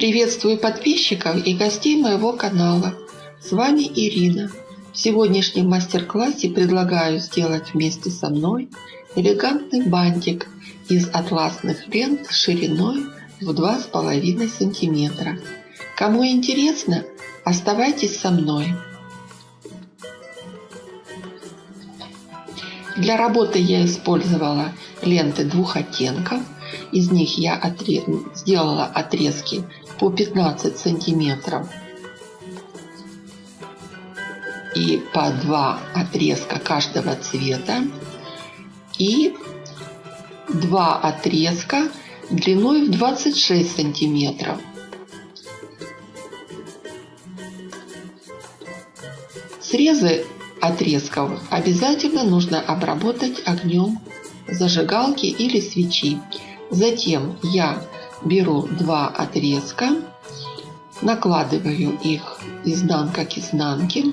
Приветствую подписчиков и гостей моего канала. С вами Ирина. В сегодняшнем мастер-классе предлагаю сделать вместе со мной элегантный бантик из атласных лент шириной в 2,5 сантиметра. Кому интересно, оставайтесь со мной. Для работы я использовала ленты двух оттенков. Из них я отрез... сделала отрезки по 15 сантиметров и по два отрезка каждого цвета и два отрезка длиной в 26 сантиметров. Срезы отрезков обязательно нужно обработать огнем зажигалки или свечи. Затем я беру два отрезка, накладываю их изнанка к изнанке,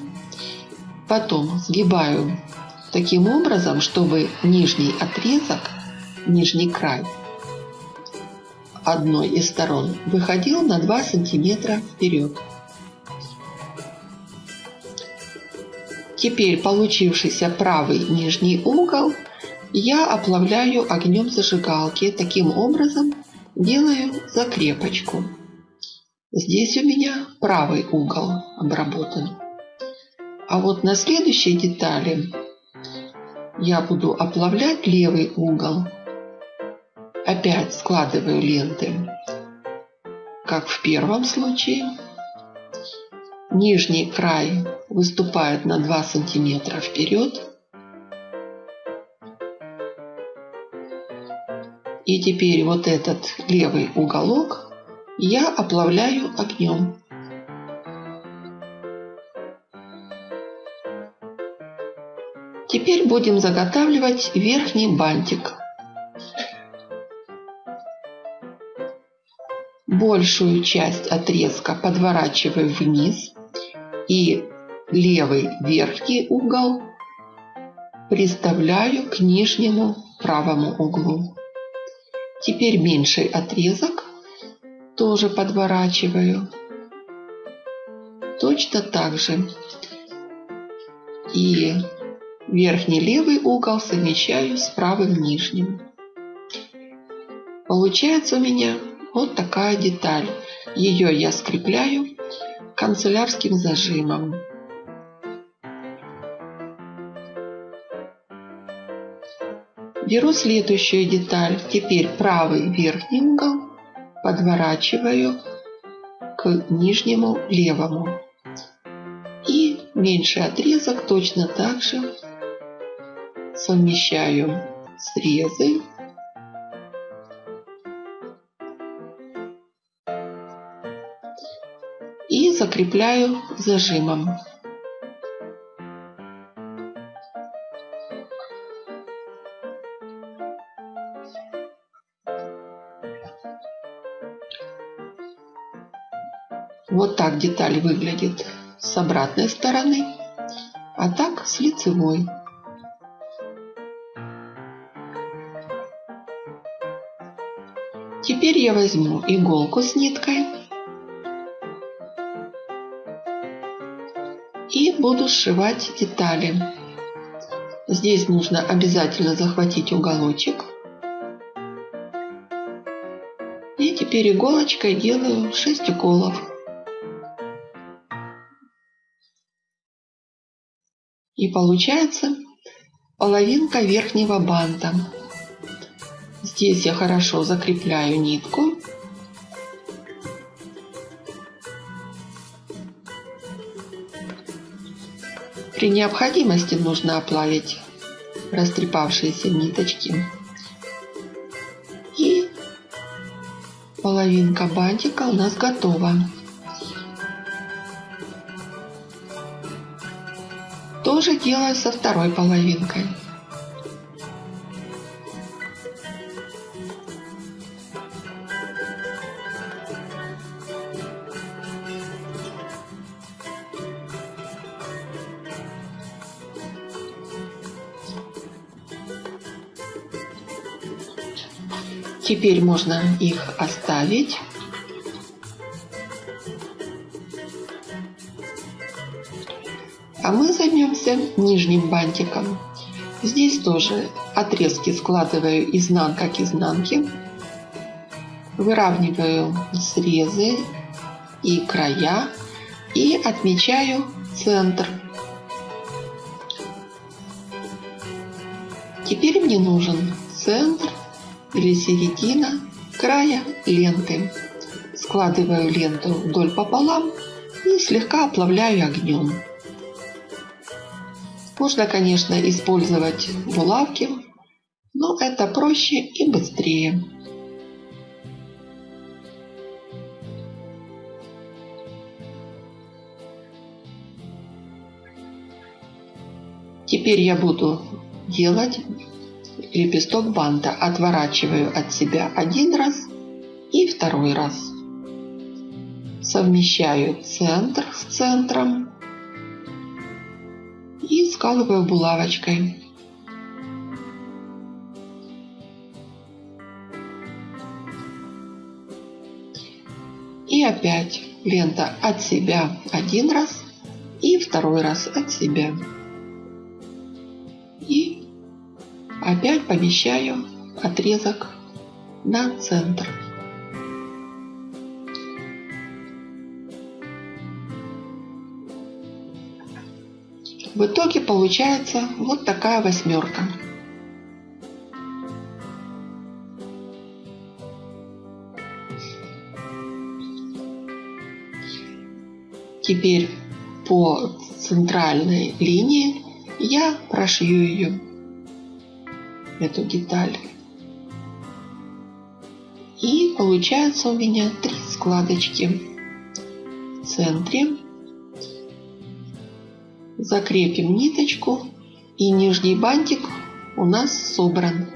потом сгибаю таким образом, чтобы нижний отрезок, нижний край одной из сторон выходил на 2 сантиметра вперед. Теперь получившийся правый нижний угол я оплавляю огнем зажигалки. Таким образом делаю закрепочку. Здесь у меня правый угол обработан. А вот на следующей детали я буду оплавлять левый угол. Опять складываю ленты, как в первом случае. Нижний край выступает на 2 сантиметра вперед. И теперь вот этот левый уголок я оплавляю огнем. Теперь будем заготавливать верхний бантик. Большую часть отрезка подворачиваю вниз и левый верхний угол приставляю к нижнему правому углу. Теперь меньший отрезок тоже подворачиваю. Точно так же. И верхний левый угол совмещаю с правым нижним. Получается у меня вот такая деталь. Ее я скрепляю канцелярским зажимом. Беру следующую деталь. Теперь правый верхний угол подворачиваю к нижнему левому. И меньший отрезок точно так же совмещаю срезы и закрепляю зажимом. Деталь выглядит с обратной стороны, а так с лицевой. Теперь я возьму иголку с ниткой и буду сшивать детали. Здесь нужно обязательно захватить уголочек. И теперь иголочкой делаю 6 уколов. И получается половинка верхнего банта. Здесь я хорошо закрепляю нитку. При необходимости нужно оплавить растрепавшиеся ниточки. И половинка бантика у нас готова. Тоже делаю со второй половинкой. Теперь можно их оставить займемся нижним бантиком. Здесь тоже отрезки складываю изнанка к изнанке. Выравниваю срезы и края и отмечаю центр. Теперь мне нужен центр или середина края ленты. Складываю ленту вдоль пополам и слегка оплавляю огнем. Можно, конечно, использовать булавки, но это проще и быстрее. Теперь я буду делать лепесток банта. Отворачиваю от себя один раз и второй раз. Совмещаю центр с центром и скалываю булавочкой. И опять лента от себя один раз и второй раз от себя. Опять помещаю отрезок на центр. В итоге получается вот такая восьмерка. Теперь по центральной линии я прошью ее эту деталь. И получается у меня три складочки в центре. Закрепим ниточку и нижний бантик у нас собран.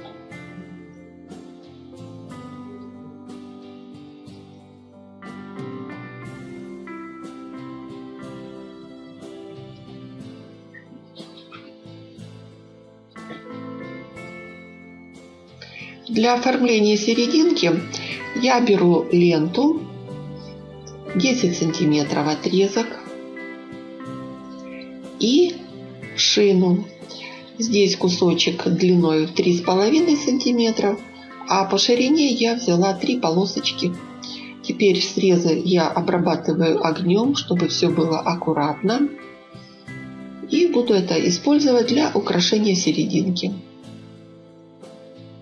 Для оформления серединки я беру ленту 10 сантиметров отрезок шину. Здесь кусочек длиной в 3,5 сантиметров, а по ширине я взяла три полосочки. Теперь срезы я обрабатываю огнем, чтобы все было аккуратно. И буду это использовать для украшения серединки.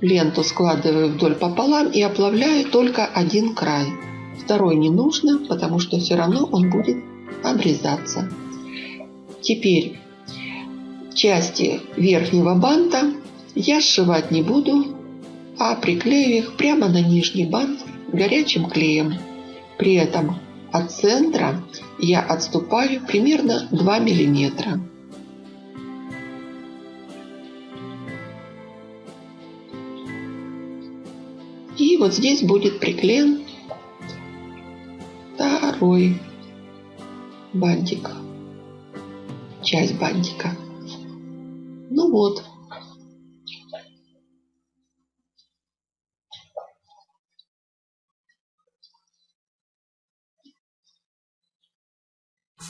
Ленту складываю вдоль пополам и оплавляю только один край. Второй не нужно, потому что все равно он будет обрезаться. Теперь части верхнего банта я сшивать не буду, а приклею их прямо на нижний бант горячим клеем. При этом от центра я отступаю примерно 2 миллиметра. И вот здесь будет приклеен второй бантик, часть бантика. Ну вот.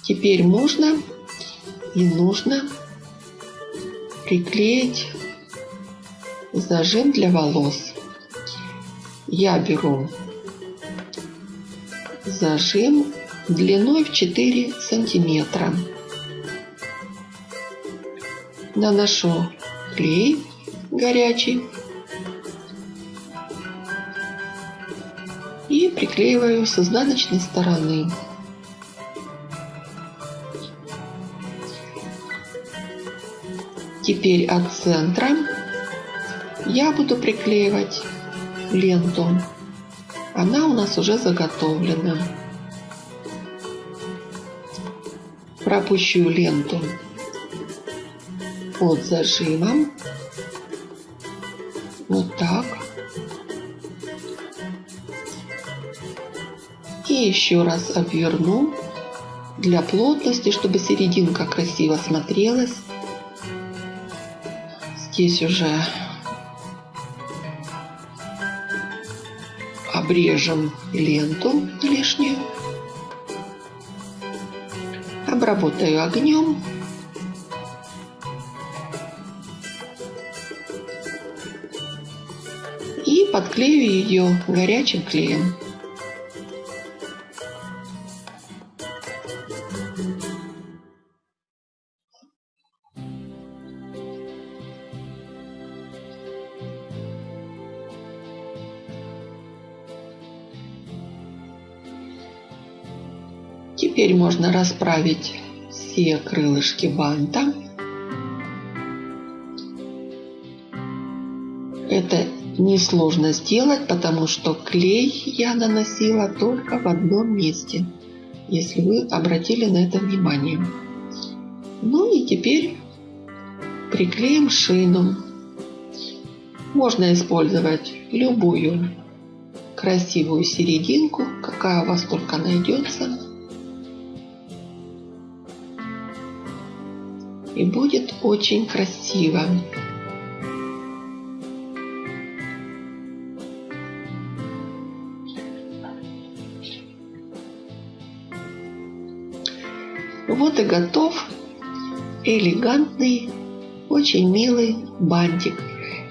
Теперь можно и нужно приклеить зажим для волос я беру зажим длиной в 4 сантиметра. Наношу клей горячий и приклеиваю с изнаночной стороны. Теперь от центра я буду приклеивать ленту. Она у нас уже заготовлена. Пропущу ленту под зажимом. Вот так. И еще раз обверну для плотности, чтобы серединка красиво смотрелась. Здесь уже обрежем ленту лишнюю, обработаю огнем подклею ее горячим клеем. Теперь можно расправить все крылышки банта. Это несложно сделать, потому что клей я наносила только в одном месте, если вы обратили на это внимание. Ну и теперь приклеим шину. Можно использовать любую красивую серединку, какая у вас только найдется. и будет очень красиво. Вот и готов элегантный, очень милый бантик.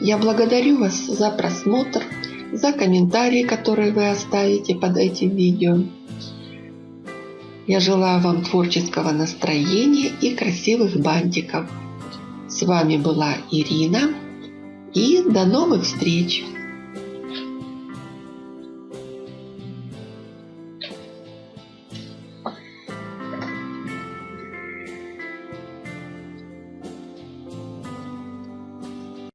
Я благодарю вас за просмотр, за комментарии, которые вы оставите под этим видео. Я желаю вам творческого настроения и красивых бантиков. С вами была Ирина и до новых встреч!